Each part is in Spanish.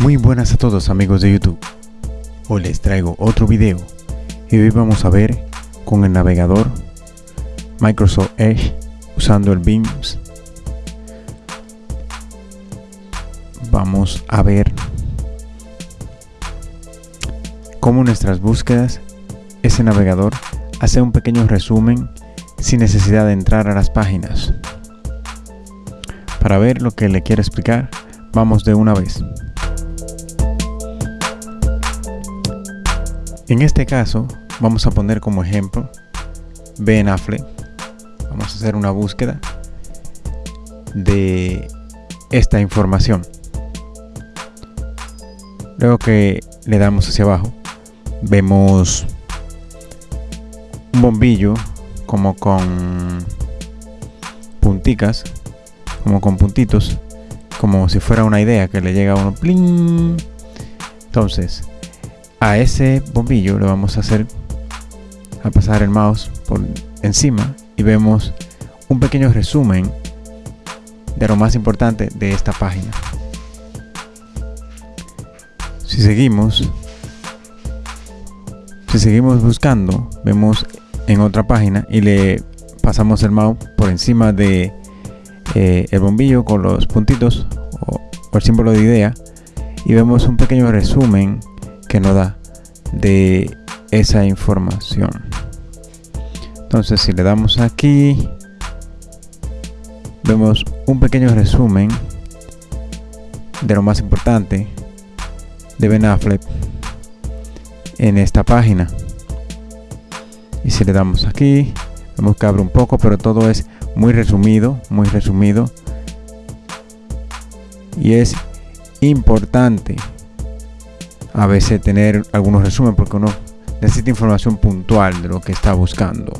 Muy buenas a todos amigos de YouTube. Hoy les traigo otro video y hoy vamos a ver con el navegador Microsoft Edge usando el Beams. Vamos a ver cómo nuestras búsquedas ese navegador hace un pequeño resumen sin necesidad de entrar a las páginas. Para ver lo que le quiero explicar, vamos de una vez. En este caso, vamos a poner como ejemplo Ben Affleck. Vamos a hacer una búsqueda de esta información. Luego que le damos hacia abajo, vemos un bombillo como con punticas, como con puntitos, como si fuera una idea que le llega a uno. Entonces, a ese bombillo le vamos a hacer a pasar el mouse por encima y vemos un pequeño resumen de lo más importante de esta página. Si seguimos si seguimos buscando vemos en otra página y le pasamos el mouse por encima de eh, el bombillo con los puntitos o el símbolo de idea y vemos un pequeño resumen que nos da de esa información. Entonces si le damos aquí vemos un pequeño resumen de lo más importante de Ben Affleck en esta página. Y si le damos aquí vemos que abre un poco pero todo es muy resumido muy resumido. Y es importante a veces tener algunos resúmenes porque uno necesita información puntual de lo que está buscando.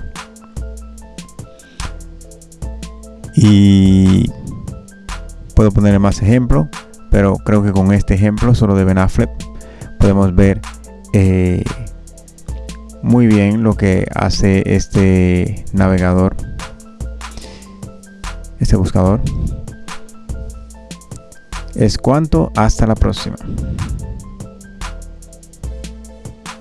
Y puedo poner más ejemplos, pero creo que con este ejemplo solo de Ben podemos ver eh, muy bien lo que hace este navegador, este buscador. Es cuanto, hasta la próxima.